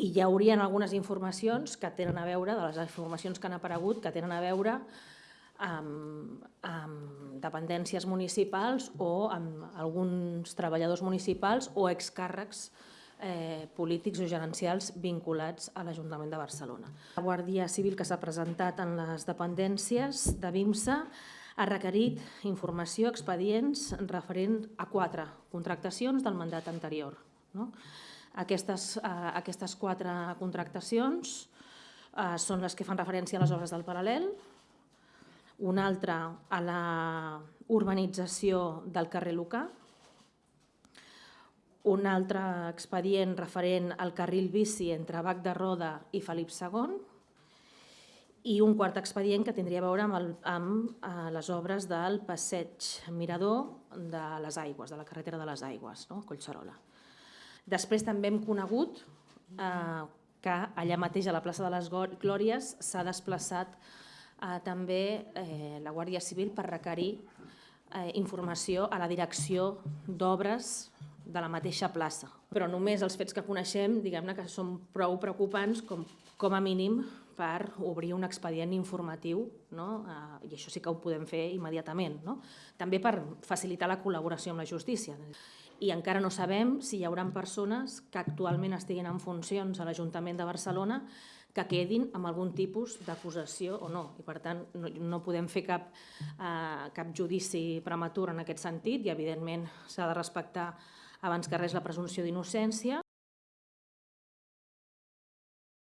i hi haurien algunes informacions que tenen a veure, de les informacions que han aparegut, que tenen a veure amb, amb dependències municipals o amb alguns treballadors municipals o excàrrecs eh, polítics o gerencials vinculats a l'Ajuntament de Barcelona. La Guàrdia Civil que s'ha presentat en les dependències de BIMSA ha requerit informació, expedients referent a quatre contractacions del mandat anterior. No? Aquestes, eh, aquestes quatre contractacions eh, són les que fan referència a les obres del paral·lel, una altra a la urbanització del carrer Lucà, un altre expedient referent al carril bici entre Bac de Roda i Felip II i un quart expedient que tindria a veure amb, el, amb eh, les obres del passeig Mirador de les Aigües, de la carretera de les Aigües, no? Collserola. Després també hem conegut eh, que allà mateix a la plaça de les Glòries s'ha desplaçat eh, també eh, la Guàrdia Civil per requerir eh, informació a la direcció d'obres de la mateixa plaça. Però només els fets que coneixem, diguem-ne que són prou preocupants com, com a mínim per obrir un expedient informatiu, no? eh, i això sí que ho podem fer immediatament. No? També per facilitar la col·laboració amb la justícia. I encara no sabem si hi haurà persones que actualment estiguin en funcions a l'Ajuntament de Barcelona que quedin amb algun tipus d'acusació o no. I per tant, no, no podem fer cap, eh, cap judici prematur en aquest sentit i evidentment s'ha de respectar abans que res la presumpció d'innocència.